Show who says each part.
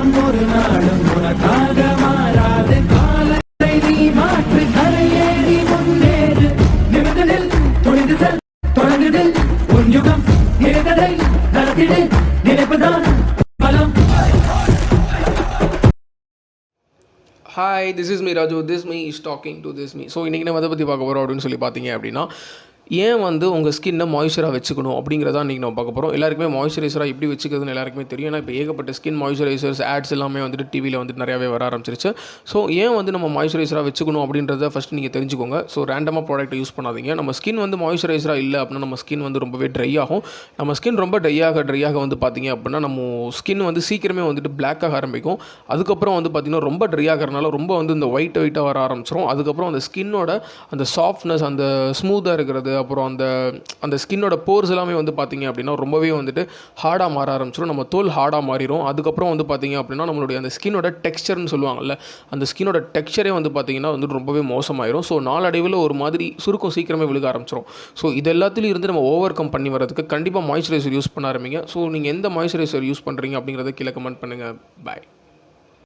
Speaker 1: காலம் ஒரு நாளும் உனக்காக மாறாது. காலத்தை நீ மாற்று கரையேறி முன்னேறு. நிமிடத்தில் துணிந்து செல் தொடங்குதில் உன் யுகம் நினைத்ததை நடத்திடு நினைப்புதான் பலம்.
Speaker 2: Hi this is me Raju this me is talking to this me so இன்றைக்கி நம்ம அதை பற்றி பார்க்க போகிறோம் அப்படின்னு சொல்லி பார்த்தீங்க அப்படின்னா ஏன் வந்து உங்கள் ஸ்கின்னை மாய்ஸ்சராக வச்சுக்கணும் அப்படிங்கிறத இன்றைக்கி நம்ம பார்க்க போகிறோம் எல்லாருக்குமே மாய்ஸ்சரைசராக எப்படி வச்சுக்கிறதுன்னு எல்லாருக்குமே தெரியும். ஏன்னா இப்போ ஏகப்பட்ட ஸ்கின் மாய்ஸ்சரைசர்ஸ் ஆட்ஸ் எல்லாமே வந்துட்டு டிவியில் வந்துட்டு நிறையாவே வர ஆரம்பிச்சிருச்சு. ஸோ ஏன் வந்து நம்ம மாய்ஸ்சரைசராக வச்சுக்கணும் அப்படின்றத ஃபஸ்ட் நீங்கள் தெரிஞ்சுக்கோங்க. ஸோ ரேண்டமாக ப்ராடக்ட் யூஸ் பண்ணாதீங்க. நம்ம ஸ்கின் வந்து மாய்ஸ்சரைசராக இல்லை அப்படின்னா நம்ம ஸ்கின் வந்து ரொம்பவே ட்ரை ஆகும். நம்ம ஸ்கின் ரொம்ப ட்ரை ஆக ட்ரை ஆக வந்து பார்த்தீங்க அப்படின்னா நம்ம ஸ்கின் வந்து சீக்கிரமே வந்துட்டு black ஆக ஆரம்பிக்கும். அதுக்கப்புறம் வந்து பார்த்திங்கன்னா ரொம்ப ட்ரை ஆகிறனால ரொம்ப வந்து இந்த ஒயிட் ஒயிட்டாக வர ஆரம்பிச்சிரும். அதுக்கப்புறம் அந்த ஸ்கின்னோட அந்த சாஃப்ட்னஸ் அந்த ஸ்மூத்தாக இருக்கிறது அப்புறம் அந்த அந்த ஸ்கின்னோட போர்ஸ் எல்லாமே வந்து பார்த்திங்க அப்படின்னா ரொம்பவே வந்துட்டு ஹார்டாக மாற ஆரம்பிச்சிடும் நம்ம தோல் ஹார்டாக மாறிடும் அதுக்கப்புறம் வந்து பார்த்திங்க அப்படின்னா நம்மளுடைய அந்த ஸ்கின்னோட டெக்ஸ்சர்னு சொல்லுவாங்கல்ல அந்த ஸ்கின்னோட டெக்ஸ்சரே வந்து பார்த்திங்கன்னா வந்துட்டு ரொம்பவே மோசமாயிரும். ஸோ நாளடைவில் ஒரு மாதிரி சுருக்கம் சீக்கிரமே விழுக ஆரம்பிச்சிடும் ஸோ இது எல்லாத்துலேயும் இருந்து நம்ம ஓவர் கம் பண்ணி வரதுக்கு கண்டிப்பாக மாய்ஸ்சரைசர் யூஸ் பண்ண ஆரம்பிங்க. ஸோ நீங்கள் எந்த மாய்ஸ்சரைசர் யூஸ் பண்ணுறீங்க அப்படிங்கிறத கீழே கமெண்ட் பண்ணுங்கள் பாய்